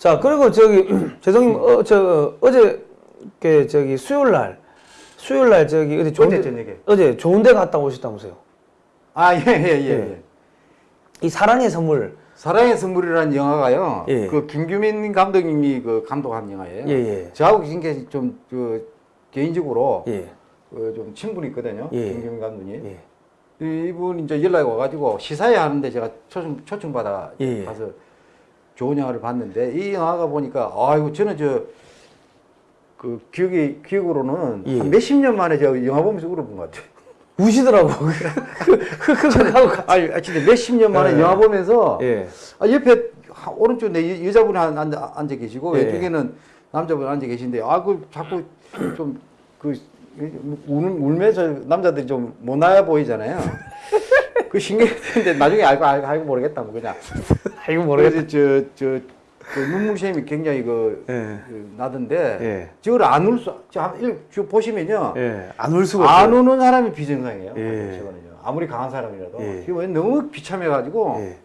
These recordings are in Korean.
자 그리고 저기 재성님 어, 저 어제 그 저기 수요일 날 수요일 날 저기 어디 좋은 데- 저녁에. 어제 좋은 데 갔다 오셨다면서요? 아, 예, 예, 예. 예. 예. 이 사랑의 선물 사랑의 선물이라는 영화가요. 예. 그 김규민 감독님이 그 감독한 영화예요. 예, 예. 저하고 굉장히 좀, 그, 개인적으로 예. 그 좀 친분이 있거든요. 예. 김규민 감독님. 예. 이분 이제 연락이 와가지고 시사회 하는데 제가 초청, 초청받아 예, 예. 가서 좋은 영화를 봤는데 이 영화가 보니까 아이고 저는 저 그 기억이 기억으로는 예. 한 몇십 년 만에 제가 영화 보면서 울어본 것 같아요. 우시더라고. 흑흑흑하고 아니 아, 진짜 몇십 년 만에 예. 영화 보면서 예. 아, 옆에 하- 오른쪽 내 여- 여자분이 한- 앉아, 앉아 계시고 예. 왼쪽에는 남자분 앉아 계신데 아 그 자꾸 좀그 우는 울면서 남자들이 좀 못 나야 보이잖아요. 그 신기했는데 나중에 알고 알고, 알고 모르겠다 뭐 그냥. 아이고 모르겠다. 그래서 저저 그 눈물샘이 굉장히 그, 예. 그 나던데 예. 저걸 안 울 수, 저, 저 보시면요. 예. 안울 수가 안 없어요. 우는 사람이 비정상이에요. 예. 저거는요. 아무리 강한 사람이라도. 예. 지금 너무 비참해가지고 예.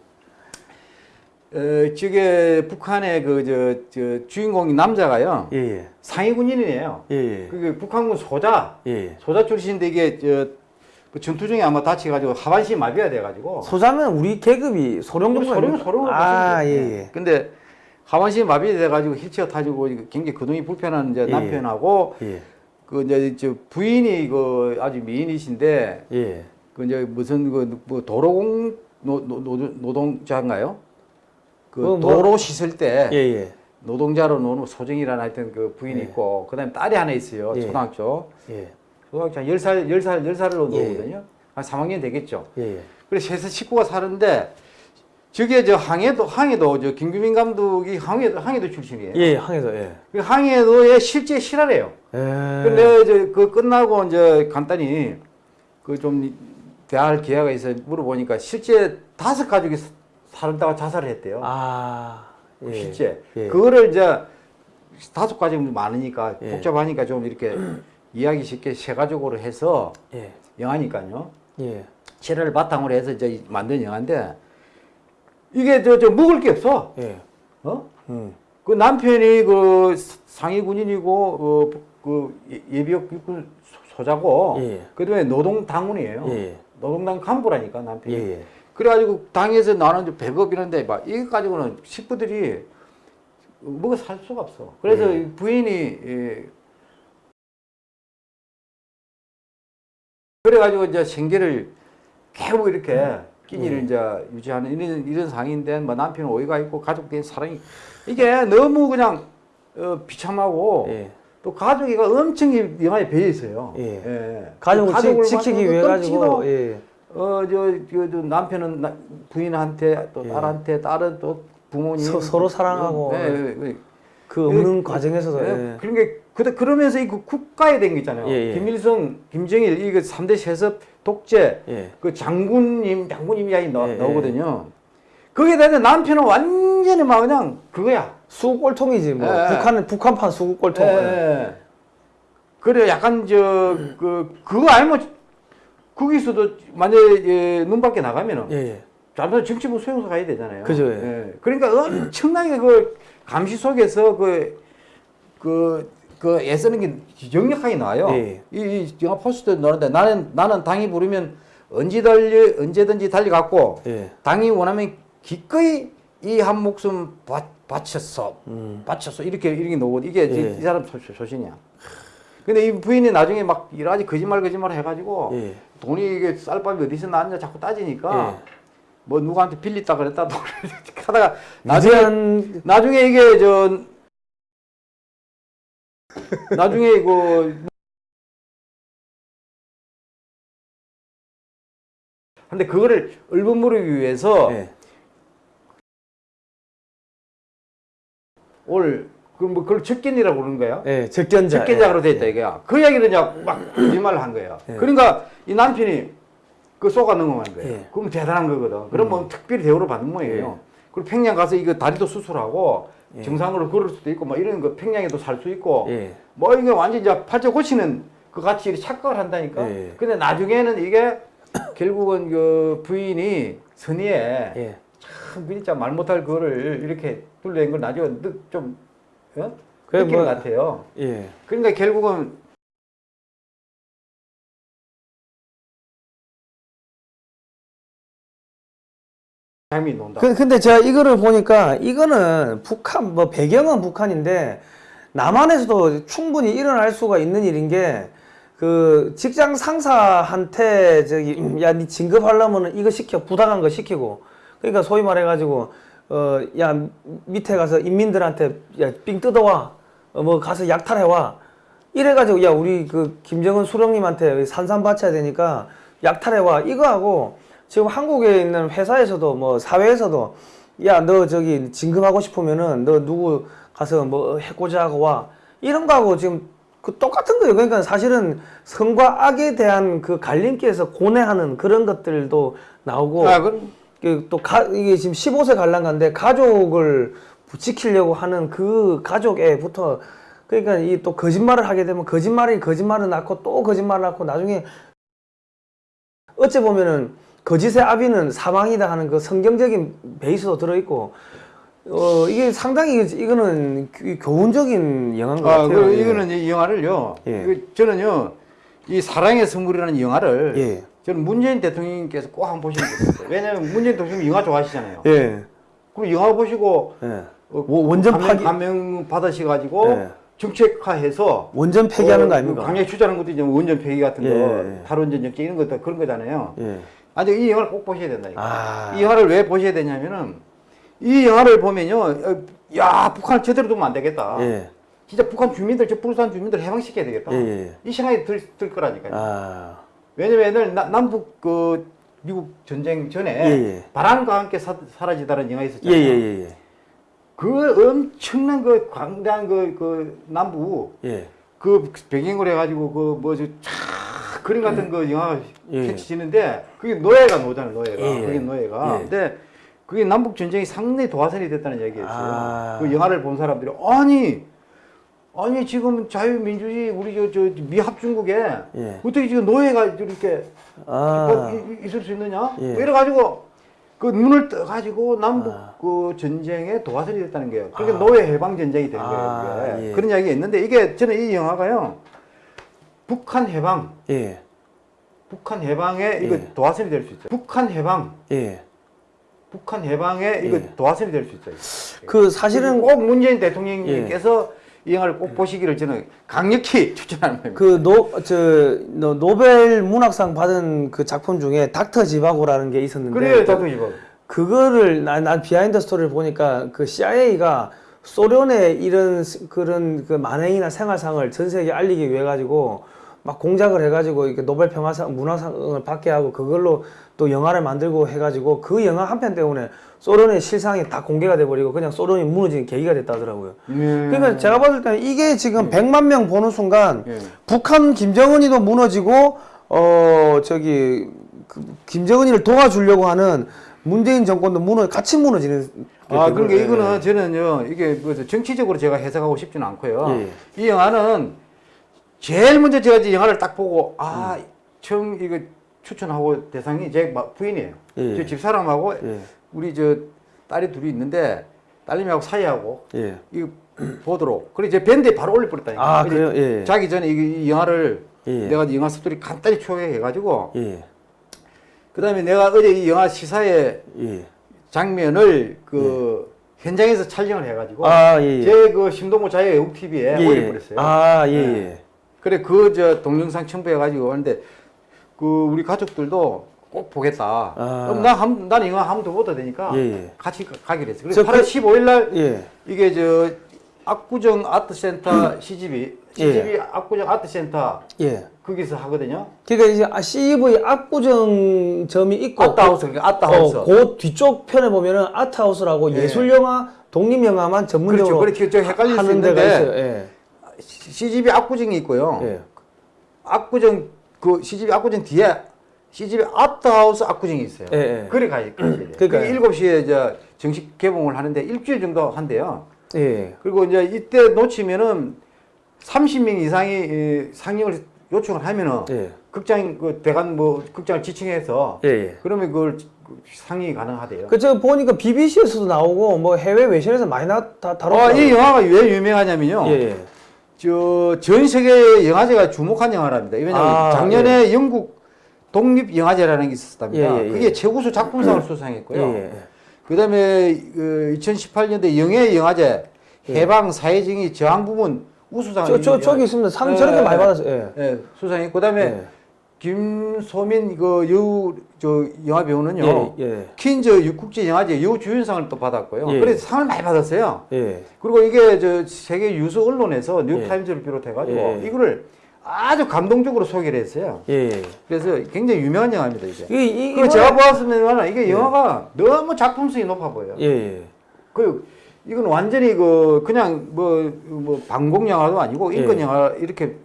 어, 저게 북한의 그 저 저 주인공이 남자가요 예. 예. 상위 군인이에요. 예. 예. 그게 북한군 소자 예. 소자 출신인데 이게 저 그 전투 중에 아마 다쳐가지고 하반신 마비가 돼가지고 소자면 우리 계급이 소령 정도 소령? 소령 아, 예, 예. 근데 하반신 마비 돼가지고 휠체어 타지고 굉장히 거동이 불편한 이제 예, 남편하고 예. 그 이제 저 부인이 그 아주 미인이신데 예. 그 이제 무슨 그 뭐 도로공 노, 노, 노, 노동자인가요? 그 뭐, 뭐. 도로 씻을 때 예. 예. 노동자로 노는 소정이라는 하여튼 그 부인이 예. 있고 그다음에 딸이 하나 있어요. 예. 초등학교. 예. 초등학교 한 10살, 10살, 10살로 예. 노거든요. 한 3학년 되겠죠. 예. 그래서 해서 식구가 사는데 저게 저 항해도 항해도 저 김규민 감독이 항해도 항해도 출신이에요. 예. 항에서 예. 그 항해도의 실제 실화래요. 예. 근데 이제 그 끝나고 이제 간단히 그 좀 대화할 기회가 있어 물어보니까 실제 다섯 가족이 사- 살다가 자살을 했대요. 아. 예. 실제 예. 그거를 이제 다섯 가족이 많으니까 예. 복잡하니까 좀 이렇게 이야기 쉽게 세 가족으로 해서 예. 영화니까요. 예. 실화를 바탕으로 해서 이제 만든 영화인데 이게 저, 저 먹을 게 없어. 예. 어? 음. 그 남편이 그 상위 군인이고 어, 그 예- 예비역 육군 소- 소자고 예. 그다음에 노동 당원이에요. 예. 노동당 간부라니까 남편이. 예. 예. 그래가지고 당에서 나는 이제 배급 이런데 막 이거 가지고는 식구들이 먹어 살 수가 없어. 그래서 예. 이 부인이 그래가지고 이제 생계를 계속 이렇게 끼니를 예. 이제 유지하는 이런 이런 상인데 뭐 남편 오해가 있고 가족들의 사랑이 이게 너무 그냥 어, 비참하고 예. 또 가족이가 엄청 이 영화에 배어 있어요. 예. 가족을 가족을 지, 지키기 막 위해 가지고 예. 어, 저, 저, 저 남편은 나- 부인한테 또 예. 딸한테 딸은 또 부모님 서- 서로 사랑하고 예, 예, 예. 그 없는 예, 과정에서도 예. 예. 그러니까 그 그러면서 이그 국가에 된 거 있잖아요. 예, 예. 김일성, 김정일 이거 삼대 세습 독재 예. 그 장군님 장군님 이야기 나, 예, 예. 나오거든요. 거기에 대해서 남편은 완전히 막 그냥 그거야. 수국골통이지 뭐 예. 북한은 북한판 수국골통. 예, 예. 그래 약간 저 그 그거 알면 거기서도 만약에 예, 눈 밖에 나가면은 예. 예. 잠깐 정치부 수용소 가야 되잖아요. 그죠, 예. 예. 그러니까 엄청나게 그 감시 속에서 그, 그, 그 애쓰는 게 역력하게 나와요. 예. 이, 이 영화 포스터 나오는데 나는, 나는 당이 부르면 언제 달리, 언제든지 달려갔고 예. 당이 원하면 기꺼이 이 한 목숨 바, 바쳤어. 음. 바쳤어. 이렇게, 이렇게 나오고 이게 이- 예. 이 사람 소, 소신이야. 근데 이 부인이 나중에 막 여러 가지 거짓말 거짓말 해가지고 예. 돈이 이게 쌀밥이 어디서 나왔냐 자꾸 따지니까 예. 뭐 누구한테 빌렸다 그랬다 또 하다가 나중에 나중에 이게 저 나중에 이거 근데 그거를 얼버무리기 위해서 예. 올 그뭐 그걸 적견이라고 그러는 거예요. 예. 적견자. 적견자로 돼 예. 있다 이게야. 그 이야기를 이제 막 거짓말을 한 거예요. 예. 그러니까 이 남편이 그 쏘가 넘어간 거예요. 예. 그럼 대단한 거거든. 그러면 특별히 대우를 받는 모양이에요. 그리고 평양 가서 이거 다리도 수술하고 예. 정상으로 걸을 수도 있고 뭐 이런 거 평양에도 살 수 있고 예. 뭐 이게 완전 이제 팔자 고치는 그 같이 이렇게 착각을 한다니까. 예. 근데 나중에는 이게 결국은 그 부인이 선의에 예. 참 진짜 말 못할 그거를 이렇게 둘러낸 걸 나중에 느- 좀 어? 느끼는 뭐- 것 같아요. 예. 그러니까 결국은 장미 논다. 그, 근데 제가 이거를 보니까 이거는 북한 뭐 배경은 북한인데 남한에서도 충분히 일어날 수가 있는 일인 게 그 직장 상사한테 저기 야니 진급하려면은 이거 시켜 부당한 거 시키고. 그러니까 소위 말해 가지고 어 야 밑에 가서 인민들한테 야삥 뜯어와. 어, 뭐 가서 약탈해 와. 이래 가지고 야 우리 그 김정은 수령님한테 산산 바쳐야 되니까 약탈해 와. 이거 하고 지금 한국에 있는 회사에서도 뭐 사회에서도 야 너 저기 진급하고 싶으면은 너 누구 가서 뭐 해코지하고 와 이런 거하고 지금 그 똑같은 거예요. 그러니까 사실은 선과 악에 대한 그 갈림길에서 고뇌하는 그런 것들도 나오고 아, 그럼 그또 가, 이게 지금 15세 관람가인데 가족을 지키려고 하는 그 가족에부터 그러니까 이 또 거짓말을 하게 되면 거짓말이 거짓말을 낳고 또 거짓말을 낳고 나중에 어찌 보면은 거짓의 아비는 사망이다 하는 그 성경적인 베이스도 들어있고 어 이게 상당히 이거는 교- 교훈적인 영화인 것 아, 같아요. 그 예. 이거는 이 영화를요. 예. 그 저는요. 이 사랑의 선물이라는 영화를 예. 저는 문재인 대통령님께서 꼭 한번 보시는 게 있어요. 왜냐면 문재인 대통령 영화 좋아하시잖아요. 예. 그리고 영화 보시고 예. 어, 뭐 원전 감명, 파기 감명 받으셔가지고 예. 정책화해서 원전 폐기하는 어, 거 아닙니까? 그 강력 추자하는 것도 이제 원전 폐기 같은 예, 거, 예. 탈원전 정책 이런 것도 그런 거잖아요. 예. 아주 이 영화를 꼭 보셔야 된다. 이거. 아. 이 영화를 왜 보셔야 되냐면은 이 영화를 보면요, 어, 야 북한을 제대로 두면 안 되겠다. 예. 진짜 북한 주민들, 저 부산 주민들 해방시켜야 되겠다. 예, 예. 이 생각이 들, 들 거라니까요. 아. 왜냐면 나- 남북 그 미국 전쟁 전에 예, 예. 바람과 함께 사, 사라지다는 영화 예, 있었잖아요. 예, 예, 예. 그 엄청난 그 광대한 그, 그 남부 예. 그 배경으로 해가지고 그 뭐지 차 그림 같은 그 영화가 예. 펼쳐지는데 그게 노예가 노잖아요 노예가 예. 그게 노예가 예. 근데 그게 남북 전쟁이 상당히 도화선이 됐다는 얘기였어요 아. 그 영화를 본 사람들이 아니 아니 지금 자유민주주의 우리 저, 저 미합 중국에 예. 어떻게 지금 노예가 이렇게 아. 어, 있을 수 있느냐 예. 뭐 이래 가지고 그 눈을 떠가지고 남북 아. 그 전쟁에 도화선이 됐다는 거예요. 그러니까 노예 해방 전쟁이 된 아, 거예요. 예. 그런 이야기가 있는데 이게 저는 이 영화가요. 북한 해방, 예. 북한 해방에 이거 예. 도화선이 될 수 있어요. 북한 해방, 예. 북한 해방에 이거 예. 도화선이 될 수 있어요. 그 사실은 꼭 문재인 대통령님께서 이 영화를 꼭 보시기를 저는 강력히 추천하는 겁니다. 그 노 저 노벨 문학상 받은 그 작품 중에 닥터 지바고라는 게 있었는데 그래요, 다도 이거. 그거를 난, 난 behind story를 보니까 그 CIA가 소련의 이런 스- 그런 그 만행이나 생활상을 전 세계에 알리기 위해 가지고 막 공작을 해가지고 이렇게 노벨 평화상 문학상을 받게 하고 그걸로 또 영화를 만들고 해가지고 그 영화 한 편 때문에 소련의 실상이 다 공개가 돼버리고 그냥 소련이 무너지는 계기가 됐다 하더라고요. 음. 그러니까 제가 봤을 때는 이게 지금 100만 명 보는 순간 예. 북한 김정은이도 무너지고 어 저기 그 김정은이를 도와주려고 하는 문재인 정권도 무너 같이 무너지는 게 아, 된 그러니까. 이거는 저는요, 이게 뭐 정치적으로 제가 해석하고 싶지는 않고요. 예. 이 영화는 제일 먼저 제가 이 영화를 딱 보고, 아, 처음 이거 추천하고 대상이 제 마- 부인이에요. 예. 제 집사람하고 예. 우리 저 딸이 둘이 있는데 딸님하고 사이하고 예. 이거 보도록. 그리고 제 밴드에 바로 올려버렸다니까. 아, 그래요? 예. 자기 전에 이, 이 영화를 예. 내가 이 영화 스토리 간단히 초회해가지고, 예. 그 다음에 내가 어제 이 영화 시사에 예. 장면을 그 현장에서 촬영을 해가지고 아, 예, 예. 제그 심동보 자유애국 TV에 예. 올려버렸어요. 아, 예, 네. 예. 그래 그 저 동영상 첨부해가지고 하는데 그 우리 가족들도 꼭 보겠다. 아. 그럼 나한 이거 한번더 보다 되니까 예, 예. 같이 가- 가기로 했어. 그래서 저 8월 그- 15일 날 예. 이게 저 압구정 아트센터 CGV 예. CGV 압구정 아트센터 예. 거기서 하거든요. 그러니까 이제 아, CV 압구정점이 있고 아트하우스 그러니까 아트하우스. 어, 그 뒤쪽 편에 보면은 아트하우스라고 예. 예술 영화, 독립 영화만 전문적으로 그렇죠. 그렇게 저 헷갈릴 수 데가 있는데. 예. CGV 압구정이 있고요. 예. 압구정 그 CGV 압구정 뒤에 CGV 아트하우스 압구정이 있어요. 예, 예. 그래 가야 돼요. 그게 7시에 이제 정식 개봉을 하는데 일주일 정도 한대요. 예. 그리고 이제 이때 놓치면은 30명 이상이 이 상영을 요청을 하면은 예. 극장 그 대관 뭐 극장을 지칭해서 예. 예. 그러면 그걸 그 상이 가능하대요. 그저 보니까 BBC에서도 나오고 뭐 해외 외신에서 많이 나다 어, 다뤘더라고요. 이 영화가 왜 유명하냐면요. 예, 예. 저 전 세계 영화제가 주목한 영화랍니다. 왜냐면 아, 작년에 영국 독립 영화제라는 게 있었답니다. 예, 예, 예. 그게 최우수 작품상을 수상했고요. 예, 예. 그다음에 그 2018년도 영예 영화제 해방 사회정의 저항 부문 우수상을 저, 저, 저기 있습니다. 상 예, 저렇게 예, 많이 예. 받았어요. 예. 예, 수상했고 그다음에 예. 김소민 그 여우 저 영화 배우는요. 예, 예. 퀸즈 국제 영화제 여우 주연상을 또 받았고요. 예. 그래서 상을 많이 받았어요. 예. 그리고 이게 저 세계 유수 언론에서 뉴욕타임즈를 비롯해 가지고 예. 이거를 아주 감동적으로 소개를 했어요. 예. 그래서 굉장히 유명한 영화입니다 이게. 이, 이, 그 이번에- 제가 보았으면 이게 영화가 너무 작품성이 높아 보여요. 예, 예. 그 이건 완전히 그 그냥 뭐, 뭐 방공 영화도 아니고 인권 예. 영화 이렇게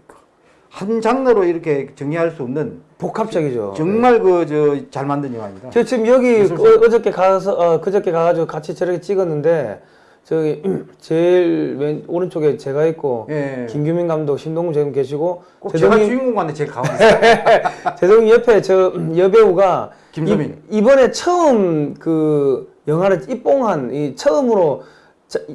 한 장르로 이렇게 정리할 수 없는 복합적이죠. 정말 그 저 잘 만든 영화입니다. 저 지금 여기 예술상. 어, 어저께 가서 어, 그저께 가가지고 같이 저렇게 찍었는데 저기 제일 왼 오른쪽에 제가 있고 예. 김규민 감독, 신동훈 지금 계시고 꼭 제가 주인공 같네 제일 가운데. 제동이 옆에 저 여배우가 김소민. 이, 번에 처음 그 영화를 입봉한 이 처음으로 자-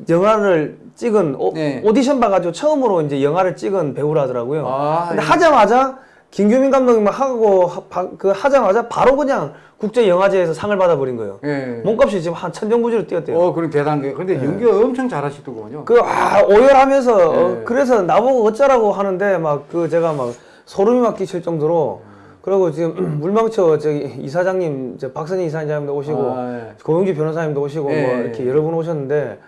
영화를 찍은 오, 네. 오디션 봐가지고 처음으로 이제 영화를 찍은 배우라더라고요. 아, 근데 예. 하자마자 김규민 감독님 하고 하, 바- 그 하자마자 바로 그냥 국제 영화제에서 상을 받아버린 거예요. 예. 몸값이 지금 한 천정부지로 뛰었대요. 어, 그럼 대단한 게. 근데 연기 엄청 잘하시더군요. 그, 아, 오열하면서, 어, 네. 그래서 나보고 어쩌라고 하는데, 막, 그, 제가 막, 소름이 막 끼칠 정도로, 그리고 지금, 물망초, 저기, 이사장님, 저 박선희 이사장님도 오시고, 아, 예. 고영주 변호사님도 오시고, 예, 뭐, 예, 이렇게 예. 여러 분 오셨는데,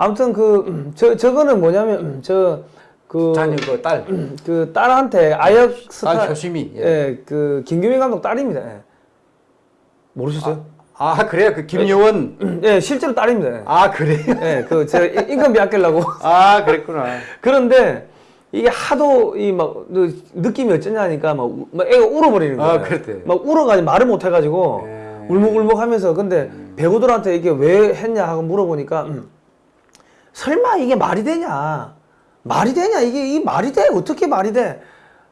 아무튼 그, 저, 저거는 뭐냐면, 저, 그, 자녀 그 딸. 그 딸한테 아역 스타, 딸 효심이. 예. 예, 그, 김규민 감독 딸입니다. 예. 모르셨어요? 아, 그래요? 그 김여원. 예, 실제로 딸입니다. 예. 아, 그래요? 예, 그, 제가 인건비 아끼려고. 아, 그랬구나. 그런데 이게 하도 이 막 느낌이 어쩌냐니까 막, 우- 막 애가 울어버리는 거예요. 아, 그랬대요. 막 울어가지고 말을 못 해가지고 예. 울먹울먹하면서 근데 배우들한테 이게 왜 했냐 하고 물어보니까 음, 설마 이게 말이 되냐? 말이 되냐? 이게 이 말이 돼? 어떻게 말이 돼?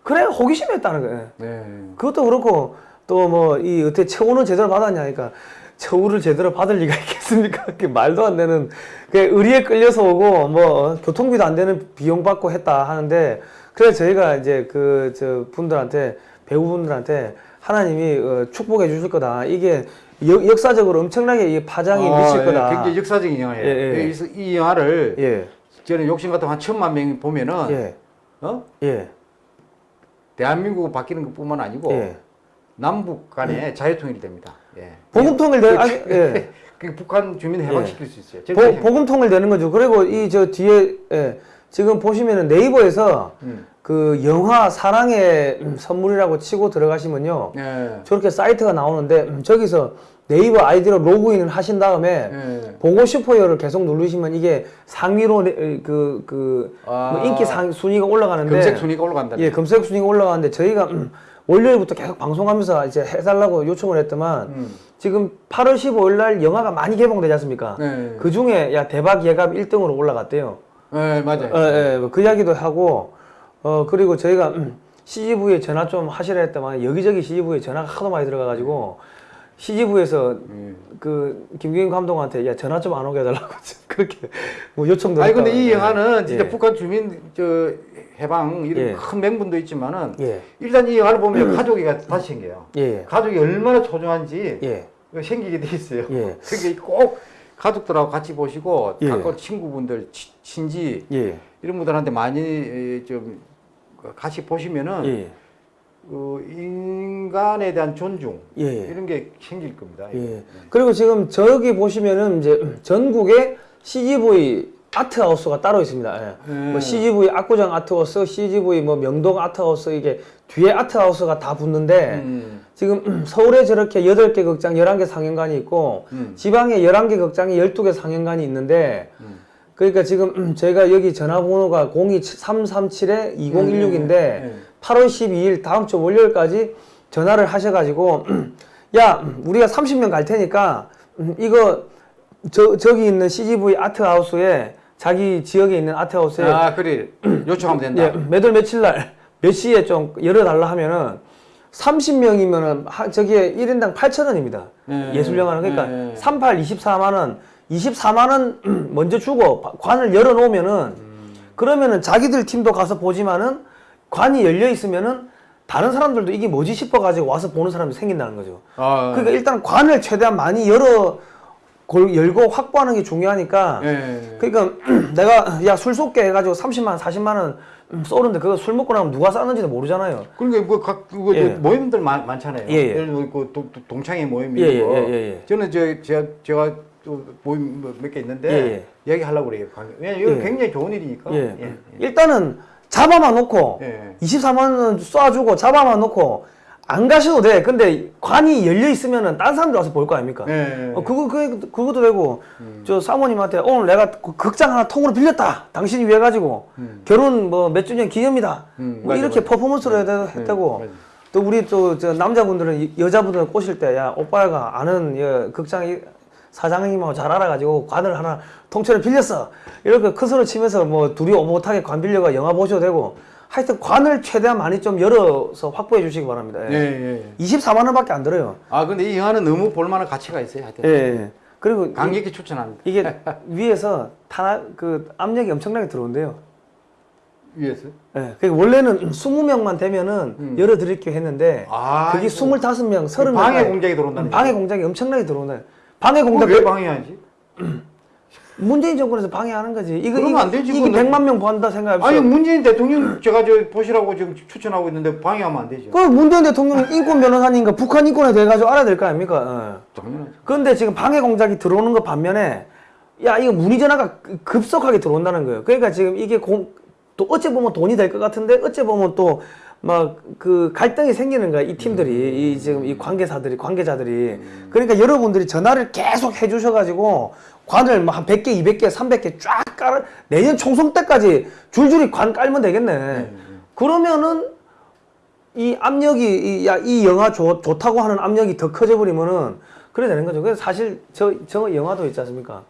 그래 호기심이 했다는 거예요. 네. 그것도 그렇고 또 뭐 이 어떻게 처우는 제대로 받았냐 하니까 처우를 제대로 받을 리가 있겠습니까? 그 말도 안 되는 그 의리에 끌려서 오고 뭐 교통비도 안 되는 비용 받고 했다 하는데 그래서 저희가 이제 그 저 분들한테 배우분들한테 하나님이 어, 축복해 주실 거다. 이게 역, 역사적으로 엄청나게 이 파장이 아, 미칠 예, 거다. 굉장히 역사적인 영화예요. 예, 예. 그래서 이 영화를 예, 저는 욕심 같으면 한 천만 명이 보면은 예, 어? 예, 대한민국 바뀌는 것뿐만 아니고 예. 남북 간에 자유통일이 됩니다. 예. 복음통일 되, 아, 예. 그 북한 주민 해방시킬 수 있어요. 보, 복음통일 되는 거죠. 그리고 이 저 뒤에 예, 지금 보시면은 네이버에서 음. 그 영화 사랑의 음, 선물이라고 치고 들어가시면요. 예. 저렇게 사이트가 나오는데 음, 저기서 네이버 아이디로 로그인을 하신 다음에 예. 보고 싶어요를 계속 누르시면 이게 상위로 그그 그, 아. 뭐 인기 상 순위가 올라가는데 검색 순위가 올라간다. 예, 검색 순위가 올라가는데 저희가 음, 월요일부터 계속 방송하면서 이제 해달라고 요청을 했더만 음. 지금 8월 15일 날 영화가 많이 개봉되지 않습니까? 네. 그 중에 야 대박 예감 1등으로 올라갔대요. 예, 맞아요. 어, 예, 그 이야기도 하고 어 그리고 저희가 음, CGV에 전화 좀 하시라 했더만 여기저기 CGV에 전화가 하도 많이 들어가가지고 CGV에서 예. 그 김규인 감독한테 야 전화 좀 안 오게 해달라고 그렇게 뭐 요청도 아니 근데 이. 영화는 진짜 예. 북한 주민 저 해방 이런 예. 큰 명분도 있지만은 예, 일단 이 영화를 보면 가족이 다시 생겨요. 예, 가족이 얼마나 소중한지 예, 생기게 돼 있어요. 예. 그게 꼭 가족들하고 같이 보시고 예. 가까운 친구분들, 치- 친지 예, 이런 분들한테 많이 에, 좀 같이 보시면은 예, 그 인간에 대한 존중 예. 이런 게 생길 겁니다. 예. 그리고 지금 저기 보시면은 이제 전국에 CGV 아트하우스가 따로 있습니다. 예. 음. 뭐 CGV 압구정 아트하우스, CGV 뭐 명동 아트하우스 이게 뒤에 아트하우스가 다 붙는데 음. 지금 서울에 저렇게 8개 극장 11개 상영관이 있고 음. 지방에 11개 극장에 12개 상영관이 있는데 음. 그러니까 지금 저희가 여기 전화번호가 02337-2016인데 네. 8월 12일 다음 주 월요일까지 전화를 하셔가지고 야 우리가 30명 갈 테니까 음, 이거 저 저기 있는 CGV 아트하우스에 자기 지역에 있는 아트하우스에 아 그래 요청하면 된다. 예, 몇월 며칠 날 몇 시에 좀 열어달라 하면은 30명이면은 저기에 1인당 8,000원입니다. 네. 예술 영화는 그러니까 네. 38 24만 원, 24만 원 먼저 주고 바- 관을 열어 놓으면은 그러면은 자기들 팀도 가서 보지만은 관이 열려 있으면은 다른 사람들도 이게 뭐지 싶어 가지고 와서 보는 사람이 생긴다는 거죠. 아, 그러니까 일단 관을 최대한 많이 열어 골- 열고 확보하는 게 중요하니까 예. 그러니까 내가 야술 쏠게 해가지고 30만 원, 40만 원 쏘는데 그거 술 먹고 나면 누가 쐈는지도 모르잖아요. 그러니까 뭐각 그거 예. 모임들 많, 많잖아요. 예, 예. 예를 들어 그 동- 동창회 모임이 예, 예, 있고 예, 예, 예. 저는 저 제가 제가 또 모임 뭐몇개 있는데 예, 얘기 하려고 그래요. 왜냐면 이거 예. 굉장히 좋은 일이니까. 예. 예. 일단은 잡아만 놓고 예. 24만 원 쏴주고 잡아만 놓고 안 가셔도 돼. 근데 관이 열려 있으면은 딴 사람들 와서 볼 거 아닙니까? 예. 어, 그거 그 그것도 되고 음. 저 사모님한테 오늘 내가 그 극장 하나 통으로 빌렸다. 당신이 위해 가지고 결혼 뭐 몇 주년 기념이다. 음, 뭐 맞아, 이렇게 맞아. 퍼포먼스로 해도 네, 했다고. 맞아. 또 우리 또저 남자분들은 이- 여자분들 꼬실 때 야 오빠가 아는 여, 극장 이- 사장님하고 잘 알아가지고 관을 하나 통째로 빌렸어. 이렇게 큰 소리 치면서 뭐 둘이 오못하게 관 빌려가 영화 보셔도 되고 하여튼 관을 최대한 많이 좀 열어서 확보해 주시기 바랍니다. 예, 예. 예, 예. 24만 원밖에 안 들어요. 아 근데 이 영화는 너무 볼만한 가치가 있어요. 하여튼 예, 예. 그리고 강력히 추천합니다. 이, 게 위에서 탄압 그 압력이 엄청나게 들어온대요. 위에서. 예. 그 원래는 20명만 되면은 열어 드릴게요 했는데 음. 아, 그게 이거 25명, 30명 방해 공작이 들어온다는 방해 공작이 엄청나게 들어온다. 방해 공작 왜 방해하지? 문재인 정권에서 방해하는 거지. 이거 그러면 안 되지, 이게 그거는. 100만 명 본다 생각해보세요. 아니 문재인 대통령 제가 저 보시라고 지금 추천하고 있는데 방해하면 안 되죠. 그 문재인 대통령 인권 변호사님과 북한 인권에 대해 가지고 알아야 될 거 아닙니까? 예. 당연하죠. 그런데 지금 방해 공작이 들어오는 것 반면에 야 이거 문의 전화가 급속하게 들어온다는 거예요. 그러니까 지금 이게 공, 또 어째 보면 돈이 될 것 같은데 어째 보면 또 막 그 갈등이 생기는 거야 이 팀들이 이 지금 이 관계사들이 관계자들이 그러니까 여러분들이 전화를 계속 해주셔가지고 관을 뭐한 100개, 200개, 300개 쫙 깔아 내년 총선 때까지 줄줄이 관 깔면 되겠네. 그러면은 이 압력이 이, 야, 이 영화 좋, 좋다고 하는 압력이 더 커져 버리면은 그래 되는 거죠. 그래서 사실 저, 저 영화도 있지 않습니까?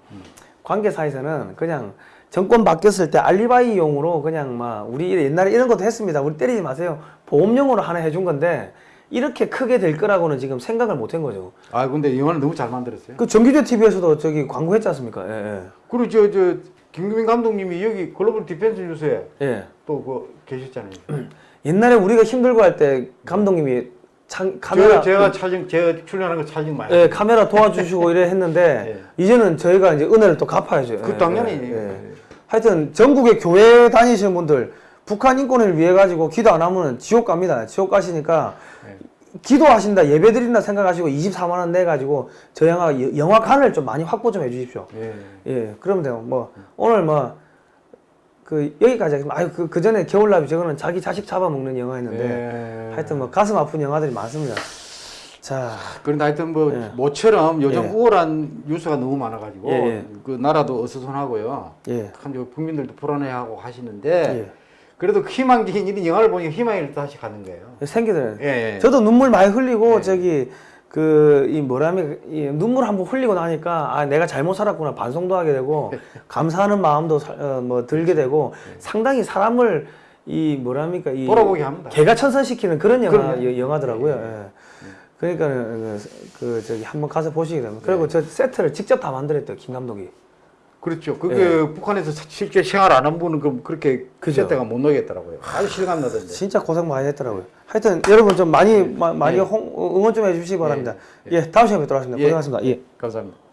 관계사에서는 그냥 정권 바뀌었을 때 알리바이용으로 그냥 막 우리 옛날에 이런 것도 했습니다. 우리 때리지 마세요. 보험용으로 하나 해준 건데 이렇게 크게 될 거라고는 지금 생각을 못 한 거죠. 아 근데 영화는 너무 잘 만들었어요. 그 정규재 TV에서도 저기 광고했지 않습니까? 예, 그리고 저 저 김규민 감독님이 여기 글로벌 디펜스 뉴스에 예. 예. 또그 계셨잖아요. 옛날에 우리가 힘들고 할 때 감독님이 창, 카메라 제가, 제가 촬영 제가 출연하는 거 촬영 많이. 예, 카메라 도와주시고 이래 했는데 이제는 저희가 이제 은혜를 또 갚아야죠. 그 예, 당연히. 예, 예. 하여튼 전국의 교회 다니시는 분들 북한 인권을 위해 가지고 기도 안 하면 지옥 갑니다. 지옥 가시니까 기도하신다 예배 드린다 생각하시고 24만 원 내 가지고 저 영화 여- 영화관을 좀 많이 확보 좀 해주십시오. 예. 예, 그러면 돼요. 뭐 오늘 뭐 그 여기까지 하겠습니다. 아유 그, 그 전에 겨울나비 저거는 자기 자식 잡아먹는 영화였는데 예. 하여튼 뭐 가슴 아픈 영화들이 많습니다. 자, 그런데 하여튼 뭐 예. 모처럼 요즘 예. 우울한 뉴스가 너무 많아가지고 예, 예. 그 나라도 어수선하고요. 예. 참저 국민들도 불안해하고 하시는데 예. 그래도 희망적인 이런 영화를 보니까 희망이 다시 가는 거예요. 생기더라고요. 예. 예. 저도 눈물 많이 흘리고 예. 저기 그이 뭐라면 이 눈물 한번 흘리고 나니까 아 내가 잘못 살았구나 반성도 하게 되고 감사하는 마음도 사- 어, 뭐 들게 되고 상당히 사람을 이 뭐랍니까 이 돌아보게 합니다. 개가 천선시키는 그런 영화 그럼요. 여- 영화더라고요. 예. 그러니까 그, 그 저기 한번 가서 보시게 되면 그리고 저 세트를 직접 다 만들었대요 김 감독이. 그렇죠. 그게 북한에서 사- 실제 생활 안 한 분은 그 그렇게 그죠. 그때가 못 나겠더라고요. 아주 실감 나던데. 진짜 고생 많이 했더라고요. 하여튼 여러분 좀 많이 마- 많이 예. 홍- 응원 좀 해주시기 바랍니다. 예, 다음 시간에 뵙도록 하겠습니다. 예. 고생하셨습니다. 예. 감사합니다.